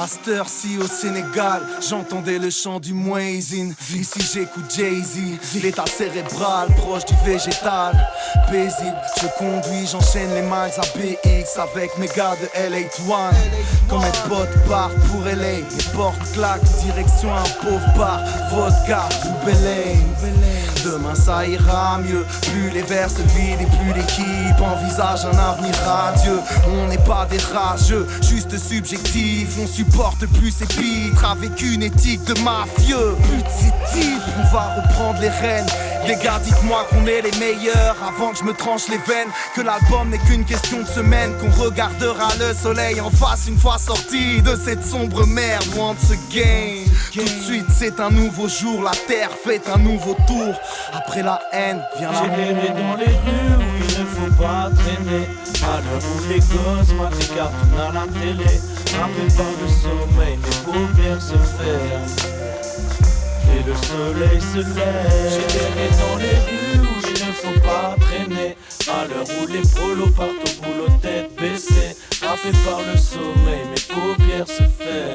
À cette heure-ci au Sénégal, j'entendais le chant du Muezzin. Ici j'écoute Jay-Z, l'état cérébral proche du végétal. Paisible, je conduis, j'enchaîne les miles à BX avec mes gars de LA1. Comme mes potes partent pour LA, les portes claquent, direction un pauvre bar, vodka ou. Demain ça ira mieux, plus les vers se vident et plus l'équipe envisage un avenir radieux. On n'est pas des rageux, juste subjectif, on supporte plus pitres avec une éthique de mafieux. Plus de ces types, on va reprendre les rênes. Les gars, dites-moi qu'on est les meilleurs avant que je me tranche les veines. Que l'album n'est qu'une question de semaine, qu'on regardera le soleil en face une fois sorti de cette sombre merde. Once again, tout de suite c'est un nouveau jour, la terre fait un nouveau tour. Après la haine vient la J'ai dans les rues où il ne faut pas traîner. À l'heure où les gosses matent des cartoons à la télé. Rappelé par le sommeil, mes paupières se ferment. Et le soleil se lève. J'ai dans les rues où il ne faut pas traîner. À l'heure où les prolos partent au boulot tête baissée. Rappelé par le sommeil, mes paupières se ferment.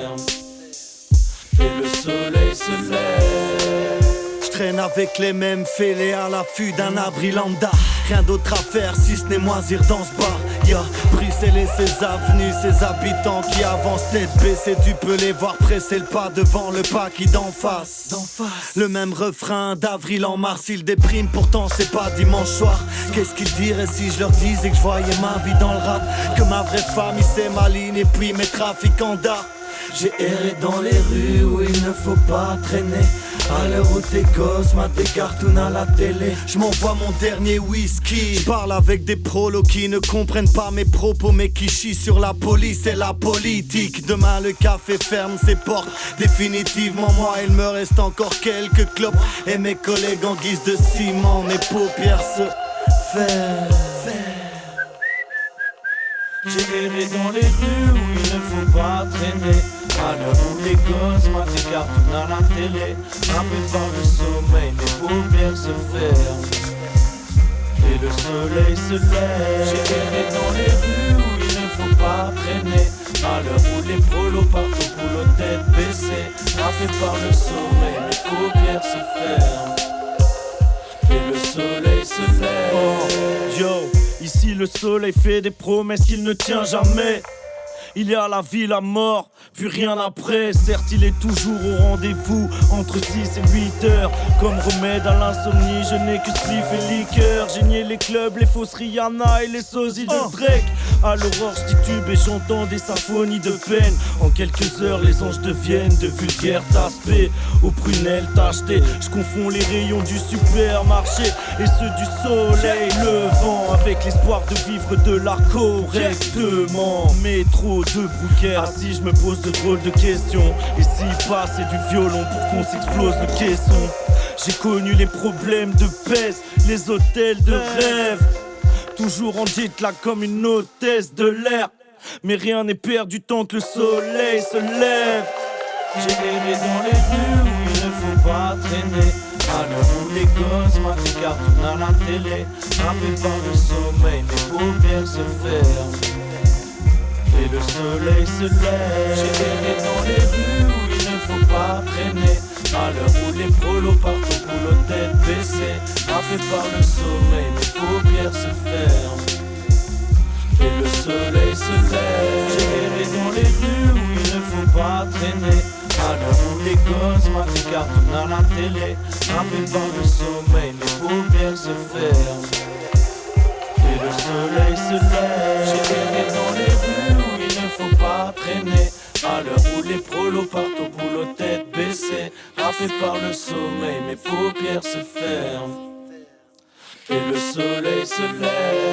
Traîne avec les mêmes fêlés à l'affût d'un abri lambda. Rien d'autre à faire si ce n'est moisir dans ce bar. Ya, Bruxelles et ses avenues, ses habitants qui avancent tête baissée. Tu peux les voir presser le pas devant le pas qui d'en face. Le même refrain d'avril en mars, ils dépriment, pourtant c'est pas dimanche soir. Qu'est-ce qu'ils diraient si je leur disais que je voyais ma vie dans le rap? Que ma vraie famille c'est ma ligne et puis mes trafiquants d'art. J'ai erré dans les rues où il ne faut pas traîner. À l'heure où tes gosses matent des cartoons à la télé, je m'envoie mon dernier whisky. Je parle avec des prolos qui ne comprennent pas mes propos, mais qui chient sur la police et la politique. Demain, le café ferme ses portes. Définitivement, moi, il me reste encore quelques clopes. Et mes collègues en guise de ciment, mes paupières se ferment. J'ai erré dans les rues où il ne faut pas traîner. Où les gosses matent des cartoons à la télé. Frappé par le sommeil, mes paupières se ferment. Et le soleil se lève. J'ai erré dans les rues où il ne faut pas traîner. À l'heure où les prolos partent au boulot tête baissée Frappé par le sommeil, mes paupières se ferment. Et le soleil se lève. Oh, Yo, ici le soleil fait des promesses qu'il ne tient jamais. Il y a la vie, la mort, puis rien après. Certes, il est toujours au rendez-vous entre 6 et 8 heures. Comme remède à l'insomnie, je n'ai que spliff et liqueur. J'ai nié les clubs, les fausses Rihanna et les sosies de oh. Drake. À l'aurore, tube et j'entends des symphonies de peine. En quelques heures, les anges deviennent de vulgaires taspés. Aux prunelles tachetées, je confonds les rayons du supermarché et ceux du soleil levant. Avec l'espoir de vivre de l'art correctement. Métro de bouquets Assis je me pose de drôles de questions. Et s'il passe du violon pour qu'on s'explose le caisson. J'ai connu les problèmes de peste Les hôtels de rêve. Toujours en dit là comme une hôtesse de l'air. Mais rien n'est perdu tant que le soleil se lève. J'ai aimé dans les rues où il ne faut pas traîner. À l'heure où les gosses des cartoons à la télé. Frappés par le sommeil, mes paupières se ferment et le soleil se lève. J'ai erré dans les rues où il ne faut pas traîner. À l'heure où les prolos partent au boulot tête baissée, Frappé par le sommeil, mes paupières se ferment. Et le soleil se lève. J'ai erré dans les rues où il ne faut pas traîner. À l'heure où les gosses cartoons à la télé, Frappé par le sommeil, mes paupières se ferment. Et le soleil se lève. J'ai erré dans les l'heure où les prolos partent au boulot tête baissée, Rappé par le sommeil, mes paupières se ferment. Et le soleil se lève.